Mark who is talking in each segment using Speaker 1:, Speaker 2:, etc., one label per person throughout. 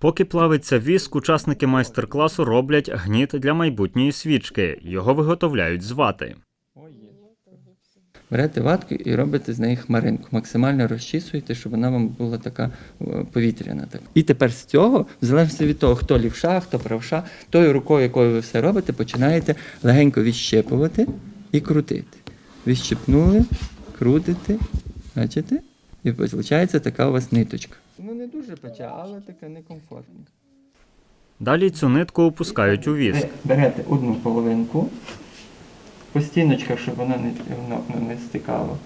Speaker 1: Поки плавиться віск, учасники майстер-класу роблять гніт для майбутньої свічки. Його виготовляють з вати.
Speaker 2: Берете ватку і робите з неї хмаринку. Максимально розчісуєте, щоб вона вам була така е, повітряна. І тепер з цього, в залежності від того, хто лівша, хто правша, тою рукою, якою ви все робите, починаєте легенько відщепувати і крутити. Відщепнули, крутите, бачите? І виходить така у вас ниточка. Ну не дуже пече, але така некомфортна.
Speaker 1: Далі цю нитку опускають у віск.
Speaker 2: Ви берете одну половинку, по стіночках, щоб вона не, воно не стикало.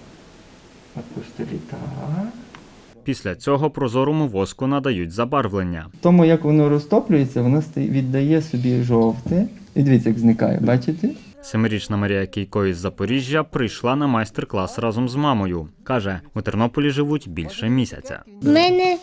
Speaker 2: Опустили так.
Speaker 1: Після цього прозорому воску надають забарвлення.
Speaker 2: Тому як воно розтоплюється, воно віддає собі жовте. І дивіться, як зникає, бачите?
Speaker 1: Семирічна Марія Кійко із Запоріжжя прийшла на майстер-клас разом з мамою. Каже, у Тернополі живуть більше місяця.
Speaker 3: В мене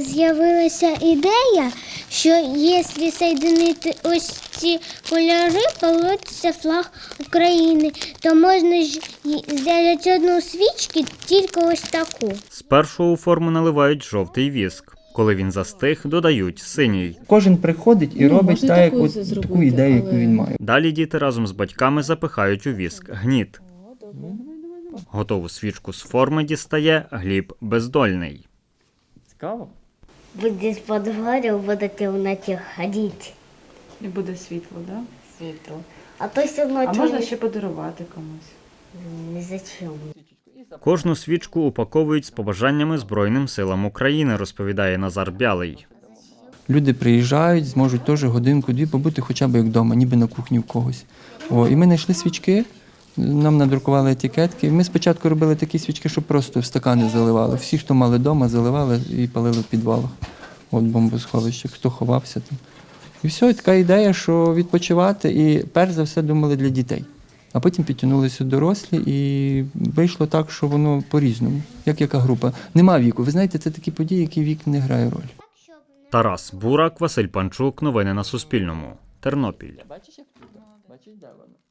Speaker 3: з'явилася ідея, що якщо соєдинити ось ці кольори, получиться флаг України, то можна ж зробити одну свічку, тільки ось таку.
Speaker 1: Спершу у форму наливають жовтий віск. Коли він застиг, додають синій.
Speaker 2: Кожен приходить і
Speaker 4: Ну,
Speaker 2: робить
Speaker 4: можна
Speaker 2: так, як от,
Speaker 4: зробити,
Speaker 2: таку ідею, яку він має.
Speaker 1: Далі діти разом з батьками запихають у віск гніт. Готову свічку з форми дістає Гліб Бездольний.
Speaker 2: Цікаво?
Speaker 3: Буде по двору, буду в темноті ходити.
Speaker 4: І буде світло, да?
Speaker 3: Світло. А то все одно
Speaker 4: А можна ще подарувати комусь.
Speaker 3: не зачем.
Speaker 1: Кожну свічку упаковують з побажаннями Збройним силам України, розповідає Назар Бялий.
Speaker 2: Люди приїжджають, зможуть теж годинку-дві побути хоча б як вдома, ніби на кухні в когось. О, і ми знайшли свічки, нам надрукували етикетки. Ми спочатку робили такі свічки, що просто в стакани заливали. Всі, хто мали вдома, заливали і палили в підвалах. От бомбосховище, хто ховався там. І все, і така ідея, що відпочивати, і перш за все думали для дітей. А потім підтягнулися дорослі, і вийшло так, що воно по-різному, як яка група. Нема віку. Ви знаєте, це такі події, які вік не грає роль.
Speaker 1: Тарас Бурак, Василь Панчук. Новини на Суспільному. Тернопіль.
Speaker 2: Бачиш, як тут? Бачиш, де воно?